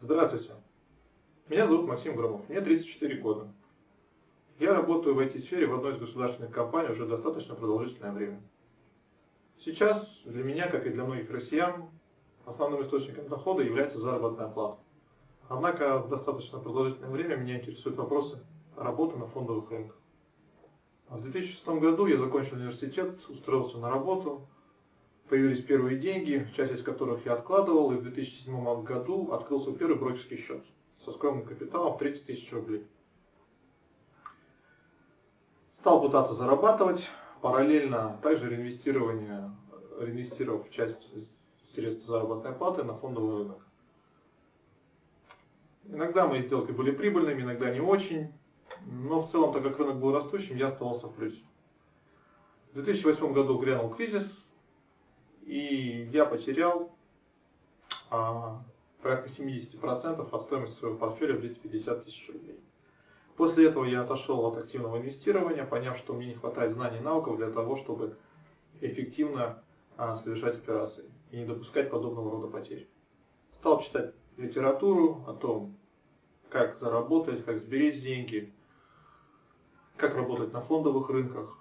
Здравствуйте. Меня зовут Максим Громов, мне 34 года. Я работаю в IT-сфере в одной из государственных компаний уже достаточно продолжительное время. Сейчас для меня, как и для многих россиян, основным источником дохода является заработная плата. Однако в достаточно продолжительное время меня интересуют вопросы работы на фондовых рынках. В 2006 году я закончил университет, устроился на работу, появились первые деньги, часть из которых я откладывал, и в 2007 году открыл свой первый брокерский счет со скромным капиталом в 30 тысяч рублей. Стал пытаться зарабатывать, параллельно также реинвестирование, реинвестировав часть средств заработной платы на фондовый рынок. Иногда мои сделки были прибыльными, иногда не очень, но в целом, так как рынок был растущим, я оставался в плюсе. В 2008 году грянул кризис, и я потерял а, порядка 70% от стоимости своего портфеля в 250 тысяч рублей. После этого я отошел от активного инвестирования, поняв, что мне не хватает знаний и навыков для того, чтобы эффективно а, совершать операции и не допускать подобного рода потерь. Стал читать литературу о том, как заработать, как сберечь деньги, как работать на фондовых рынках.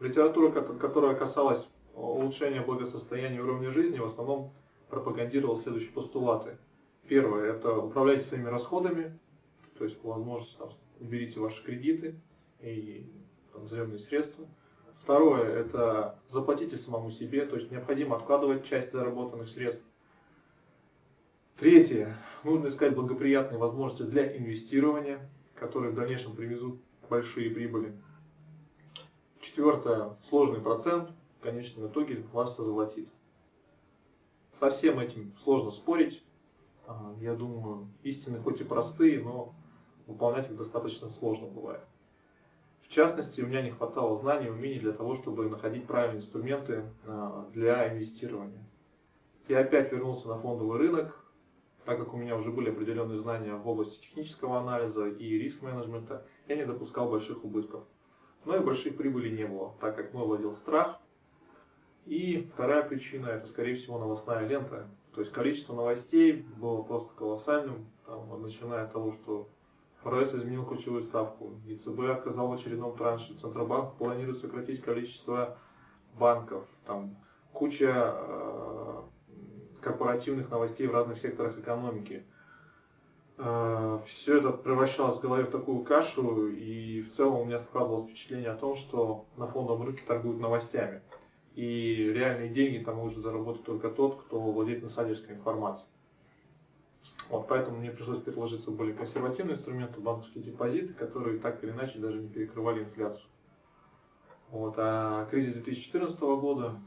Литература, которая касалась улучшения благосостояния и уровня жизни, в основном пропагандировала следующие постулаты. Первое – это управляйте своими расходами, то есть по возможности там, уберите ваши кредиты и там, заемные средства. Второе – это заплатите самому себе, то есть необходимо откладывать часть заработанных средств. Третье – нужно искать благоприятные возможности для инвестирования, которые в дальнейшем привезут большие прибыли. Четвертое – сложный процент, конечном итоге вас озолотит. Со всем этим сложно спорить. А, я думаю, истины хоть и простые, но выполнять их достаточно сложно бывает. В частности, у меня не хватало знаний и умений для того, чтобы находить правильные инструменты а, для инвестирования. Я опять вернулся на фондовый рынок, так как у меня уже были определенные знания в области технического анализа и риск-менеджмента, я не допускал больших убытков. Но и больших прибылей не было, так как мной владел страх. И вторая причина, это скорее всего новостная лента. То есть количество новостей было просто колоссальным, там, начиная от того, что ФРС изменил ключевую ставку, ЕЦБ отказал в очередном транше, Центробанк планирует сократить количество банков, там куча э, корпоративных новостей в разных секторах экономики. Э, Все это превращалось в голове в такую кашу, и в целом у меня складывалось впечатление о том, что на фондовом рынке торгуют новостями. И реальные деньги там может заработать только тот, кто владеет инсайдерской информацией. Вот, поэтому мне пришлось предложиться более консервативные инструменты, банковские депозиты, которые так или иначе даже не перекрывали инфляцию. Вот, а кризис 2014 года,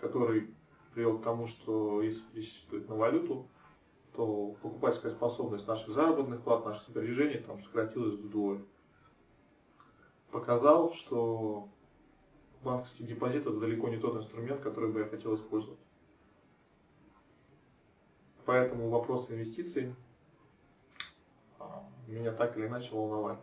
который привел к тому, что если пересчитывать на валюту, то покупательская способность наших заработных плат, наших сбережений там сократилась вдвое. Показал, что банковский депозит это далеко не тот инструмент, который бы я хотел использовать. Поэтому вопрос инвестиций а, меня так или иначе волновали.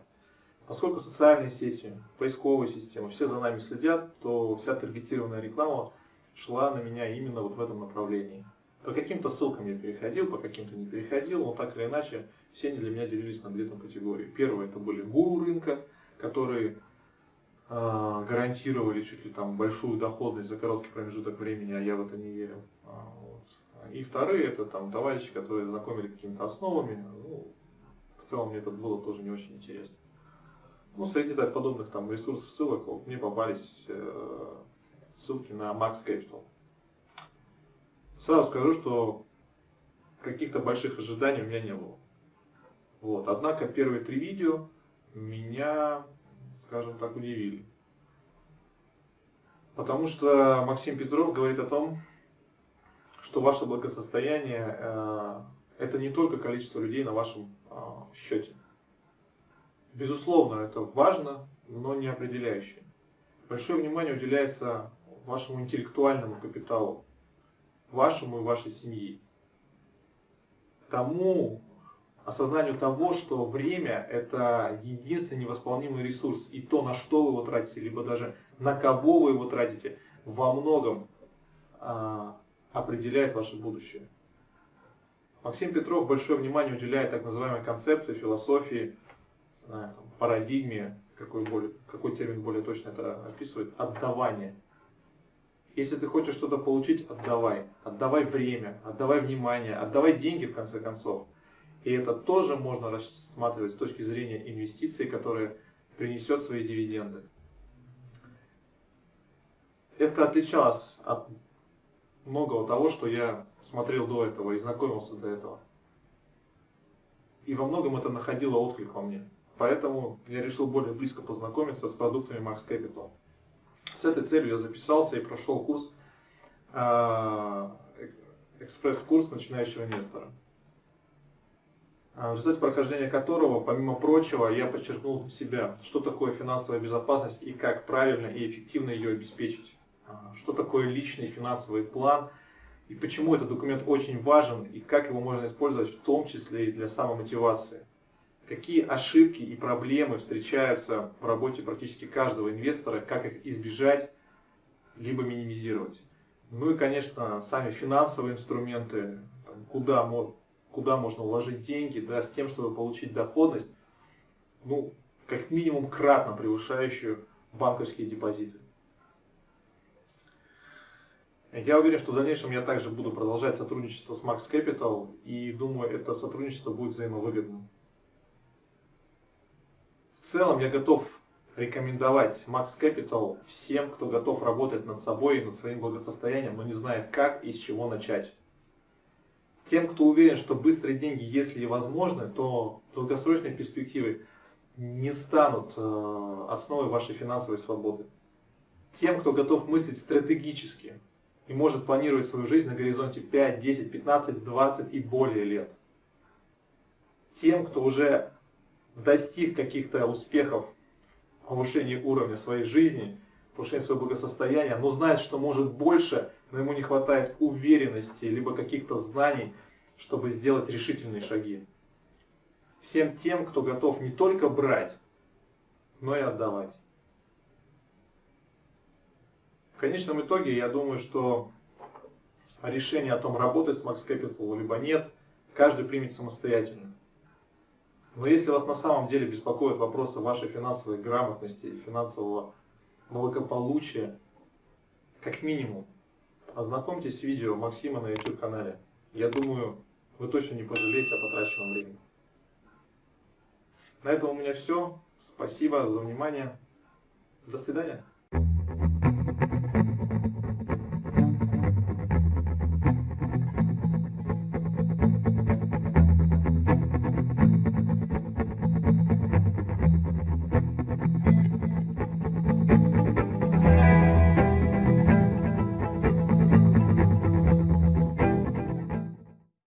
Поскольку социальные сети, поисковые системы, все за нами следят, то вся таргетированная реклама шла на меня именно вот в этом направлении. По каким-то ссылкам я переходил, по каким-то не переходил, но так или иначе все они для меня делились на две категории. Первое это были гуру рынка, которые гарантировали чуть ли там большую доходность за короткий промежуток времени, а я в это не верил. А, вот. И вторые это там товарищи, которые знакомили какими-то основами. Ну, в целом мне это было тоже не очень интересно. Ну, среди так, подобных там ресурсов, ссылок вот, мне попались э, ссылки на Max Capital. Сразу скажу, что каких-то больших ожиданий у меня не было. Вот. Однако первые три видео меня, скажем так, удивили. Потому что Максим Петров говорит о том, что ваше благосостояние э, это не только количество людей на вашем э, счете. Безусловно, это важно, но не определяющее. Большое внимание уделяется вашему интеллектуальному капиталу, вашему и вашей семьи. Тому осознанию того, что время – это единственный невосполнимый ресурс, и то, на что вы его тратите, либо даже на кого вы его тратите, во многом а, определяет ваше будущее. Максим Петров большое внимание уделяет так называемой концепции, философии, парадигме, какой, более, какой термин более точно это описывает, отдавание. Если ты хочешь что-то получить, отдавай. Отдавай время, отдавай внимание, отдавай деньги в конце концов. И это тоже можно рассматривать с точки зрения инвестиций, которые принесет свои дивиденды. Это отличалось от многого того, что я смотрел до этого и знакомился до этого. И во многом это находило отклик во мне. Поэтому я решил более близко познакомиться с продуктами Max Capital. С этой целью я записался и прошел курс, а, экспресс-курс начинающего инвестора. В результате прохождения которого, помимо прочего, я подчеркнул себя, что такое финансовая безопасность и как правильно и эффективно ее обеспечить. А, что такое личный финансовый план и почему этот документ очень важен и как его можно использовать в том числе и для самомотивации. Какие ошибки и проблемы встречаются в работе практически каждого инвестора, как их избежать, либо минимизировать. Ну и, конечно, сами финансовые инструменты, куда куда можно вложить деньги, да, с тем, чтобы получить доходность, ну, как минимум кратно превышающую банковские депозиты. Я уверен, что в дальнейшем я также буду продолжать сотрудничество с Max Capital и думаю, это сотрудничество будет взаимовыгодным. В целом я готов рекомендовать Max Capital всем, кто готов работать над собой и над своим благосостоянием, но не знает как и с чего начать. Тем, кто уверен, что быстрые деньги, если и возможны, то долгосрочные перспективы не станут э, основой вашей финансовой свободы. Тем, кто готов мыслить стратегически и может планировать свою жизнь на горизонте 5, 10, 15, 20 и более лет. Тем, кто уже достиг каких-то успехов в повышении уровня своей жизни, повышении своего благосостояния, но знает, что может больше – но ему не хватает уверенности, либо каких-то знаний, чтобы сделать решительные шаги. Всем тем, кто готов не только брать, но и отдавать. В конечном итоге, я думаю, что решение о том, работать с Max Capital либо нет, каждый примет самостоятельно. Но если вас на самом деле беспокоят вопросы вашей финансовой грамотности и финансового благополучия, как минимум, Ознакомьтесь с видео Максима на YouTube канале. Я думаю, вы точно не пожалеете о потраченном времени. На этом у меня все. Спасибо за внимание. До свидания.